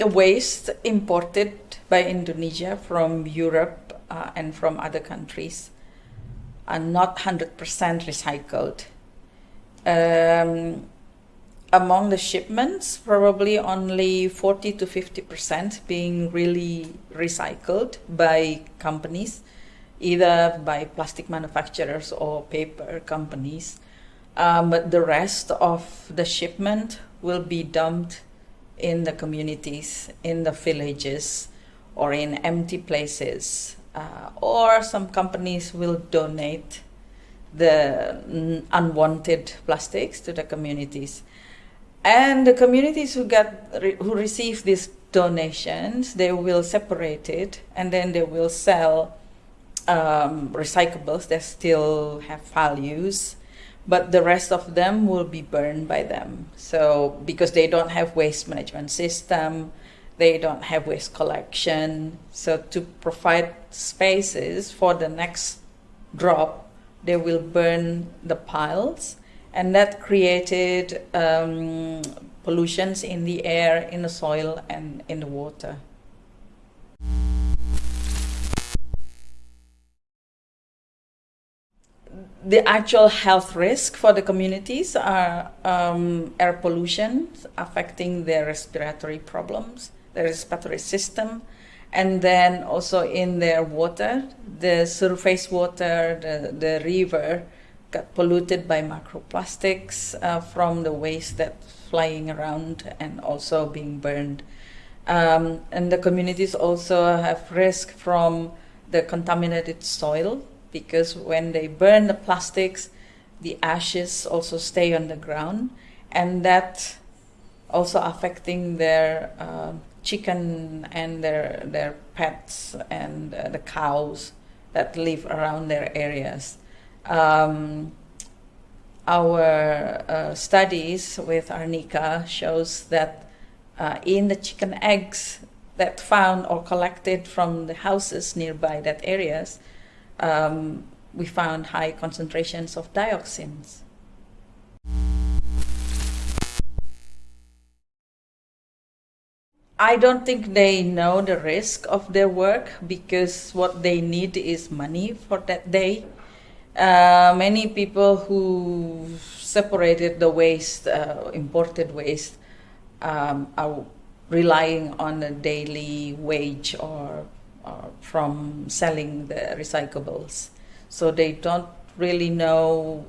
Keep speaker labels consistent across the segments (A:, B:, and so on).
A: the waste imported by Indonesia from Europe uh, and from other countries are not 100% recycled. Um, among the shipments, probably only 40 to 50% being really recycled by companies, either by plastic manufacturers or paper companies. Um, but the rest of the shipment will be dumped in the communities, in the villages, or in empty places. Uh, or some companies will donate the unwanted plastics to the communities. And the communities who get who receive these donations, they will separate it and then they will sell um, recyclables that still have values but the rest of them will be burned by them. So because they don't have waste management system, they don't have waste collection. So to provide spaces for the next drop, they will burn the piles, and that created um, pollutions in the air, in the soil, and in the water. The actual health risk for the communities are um, air pollution affecting their respiratory problems, their respiratory system, and then also in their water, the surface water, the, the river got polluted by microplastics uh, from the waste that's flying around and also being burned. Um, and the communities also have risk from the contaminated soil because when they burn the plastics, the ashes also stay on the ground, and that also affecting their uh, chicken and their their pets and uh, the cows that live around their areas. Um, our uh, studies with Arnika shows that uh, in the chicken eggs that found or collected from the houses nearby that areas, um, we found high concentrations of dioxins. I don't think they know the risk of their work because what they need is money for that day. Uh, many people who separated the waste, uh, imported waste, um, are relying on a daily wage or from selling the recyclables. So they don't really know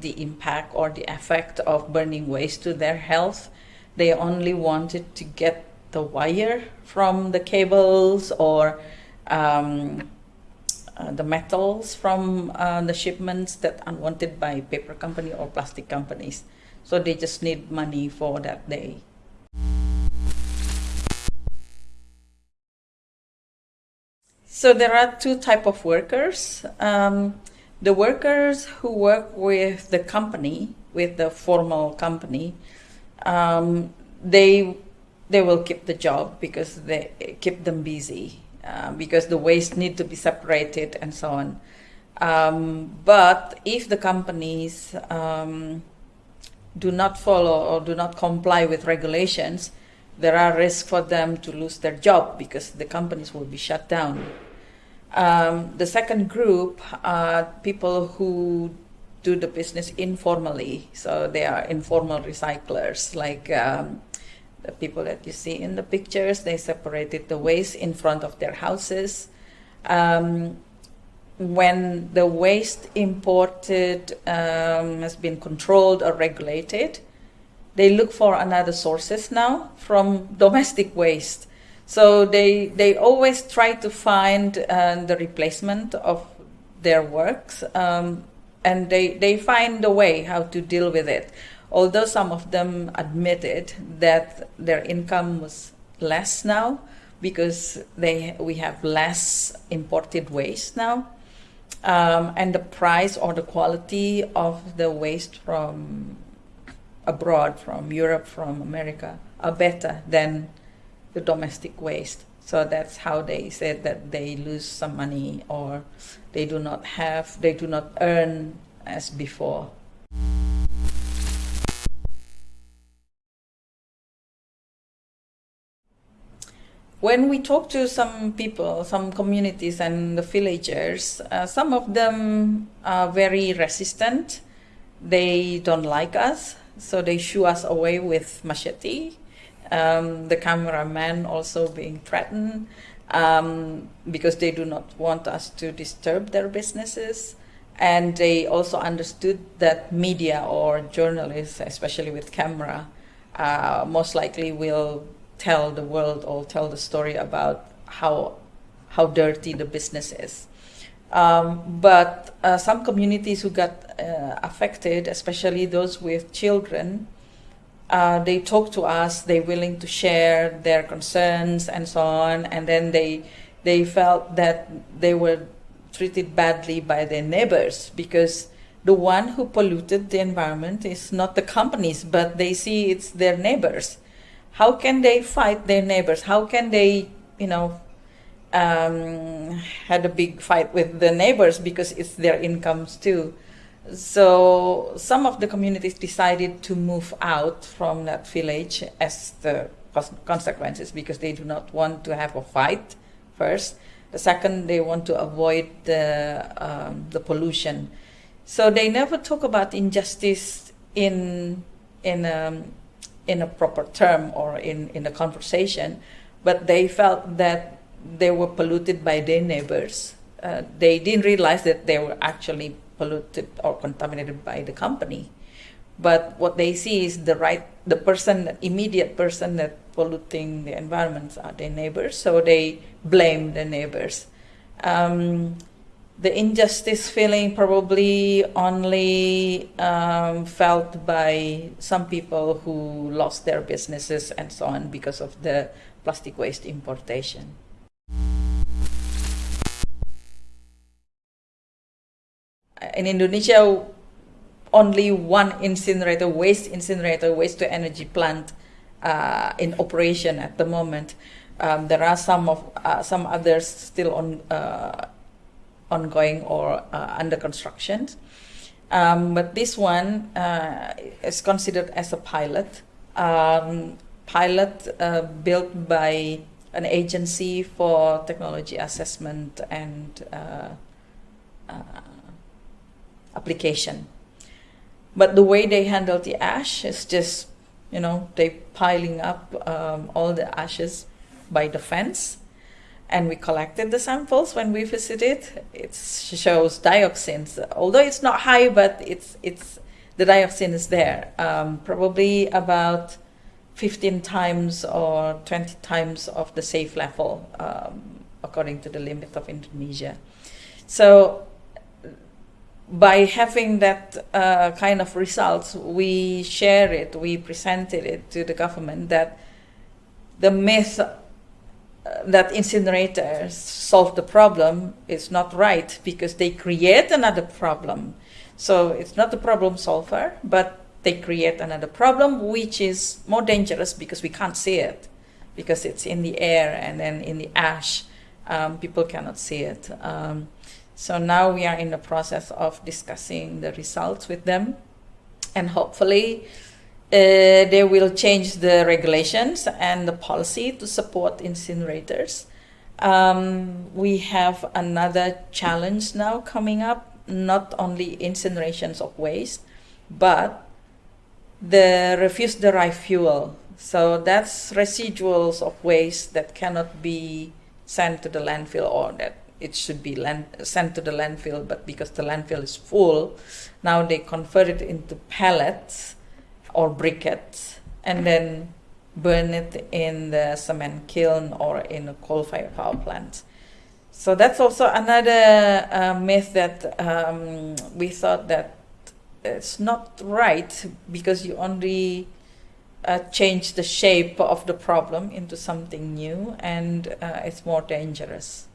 A: the impact or the effect of burning waste to their health. They only wanted to get the wire from the cables or um, uh, the metals from uh, the shipments that unwanted by paper company or plastic companies. So they just need money for that day. So there are two type of workers. Um, the workers who work with the company, with the formal company, um, they they will keep the job because they keep them busy uh, because the waste need to be separated and so on. Um, but if the companies um, do not follow or do not comply with regulations, there are risks for them to lose their job because the companies will be shut down. Um, the second group are people who do the business informally. So they are informal recyclers, like um, the people that you see in the pictures. They separated the waste in front of their houses. Um, when the waste imported um, has been controlled or regulated, they look for another sources now from domestic waste. So they they always try to find uh, the replacement of their works, um, and they they find a way how to deal with it. Although some of them admitted that their income was less now because they we have less imported waste now, um, and the price or the quality of the waste from abroad, from Europe, from America, are better than the domestic waste. So that's how they said that they lose some money or they do not have, they do not earn as before. when we talk to some people, some communities and the villagers, uh, some of them are very resistant. They don't like us, so they shoo us away with machete. Um, the cameraman also being threatened um, because they do not want us to disturb their businesses. And they also understood that media or journalists, especially with camera, uh, most likely will tell the world or tell the story about how how dirty the business is. Um, but uh, some communities who got uh, affected, especially those with children, uh, they talk to us. They're willing to share their concerns and so on. And then they they felt that they were treated badly by their neighbors because the one who polluted the environment is not the companies, but they see it's their neighbors how can they fight their neighbors? How can they, you know, um, had a big fight with the neighbors because it's their incomes too. So some of the communities decided to move out from that village as the consequences because they do not want to have a fight first. The second, they want to avoid the um, the pollution. So they never talk about injustice in in um, in a proper term or in, in a conversation, but they felt that they were polluted by their neighbors. Uh, they didn't realize that they were actually polluted or contaminated by the company. But what they see is the right, the person, immediate person that polluting the environment are their neighbors, so they blame the neighbors. Um, the injustice feeling probably only um, felt by some people who lost their businesses and so on because of the plastic waste importation. In Indonesia, only one incinerator, waste incinerator, waste to energy plant uh, in operation at the moment. Um, there are some of uh, some others still on uh, ongoing or uh, under construction. Um, but this one uh, is considered as a pilot. Um, pilot uh, built by an agency for technology assessment and application. But the way they handle the ash is just, you know, they piling up um, all the ashes by the fence and we collected the samples when we visited. It shows dioxins, although it's not high, but it's it's the dioxin is there. Um, probably about 15 times or 20 times of the safe level, um, according to the limit of Indonesia. So by having that uh, kind of results, we share it, we presented it to the government that the myth that incinerators solve the problem is not right because they create another problem. So it's not the problem solver, but they create another problem which is more dangerous because we can't see it because it's in the air and then in the ash. Um, people cannot see it. Um, so now we are in the process of discussing the results with them and hopefully uh, they will change the regulations and the policy to support incinerators. Um, we have another challenge now coming up, not only incinerations of waste, but the refuse-derived fuel. So that's residuals of waste that cannot be sent to the landfill or that it should be land, sent to the landfill, but because the landfill is full, now they convert it into pellets or briquettes and then burn it in the cement kiln or in a coal-fired power plant. So that's also another uh, myth that um, we thought that it's not right because you only uh, change the shape of the problem into something new and uh, it's more dangerous.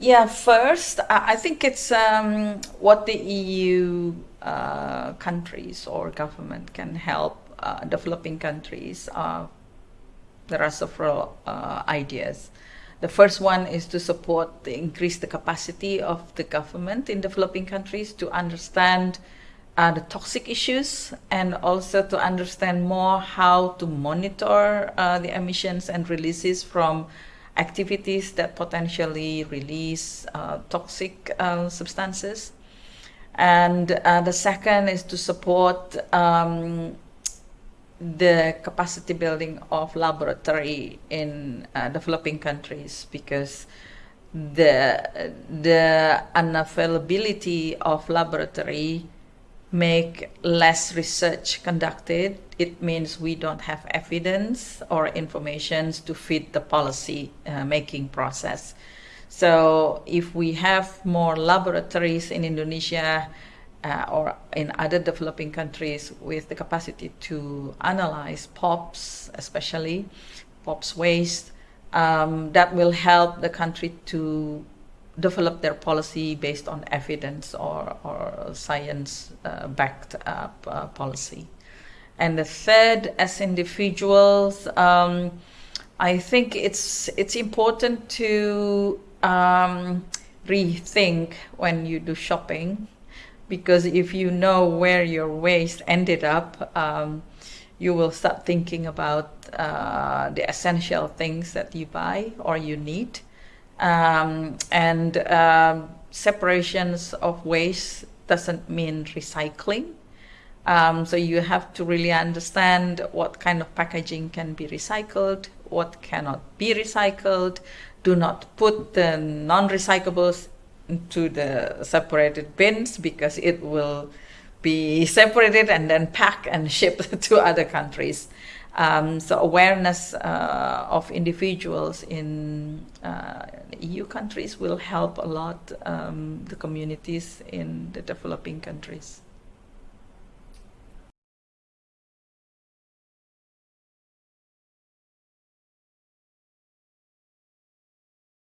A: Yeah, first, I think it's um, what the EU uh, countries or government can help uh, developing countries. Uh, there are several uh, ideas. The first one is to support, the, increase the capacity of the government in developing countries to understand uh, the toxic issues and also to understand more how to monitor uh, the emissions and releases from activities that potentially release uh, toxic uh, substances. And uh, the second is to support um, the capacity building of laboratory in uh, developing countries because the the unavailability of laboratory make less research conducted it means we don't have evidence or information to fit the policy uh, making process. So if we have more laboratories in indonesia uh, or in other developing countries with the capacity to analyze POPs, especially POPs waste, um, that will help the country to develop their policy based on evidence or, or science uh, backed uh, policy. And the third, as individuals, um, I think it's it's important to um, rethink when you do shopping because if you know where your waste ended up, um, you will start thinking about uh, the essential things that you buy or you need. Um, and um, separations of waste doesn't mean recycling. Um, so you have to really understand what kind of packaging can be recycled, what cannot be recycled. Do not put the non-recyclables into the separated bins because it will be separated and then packed and shipped to other countries. Um, so awareness uh, of individuals in uh, EU countries will help a lot um, the communities in the developing countries.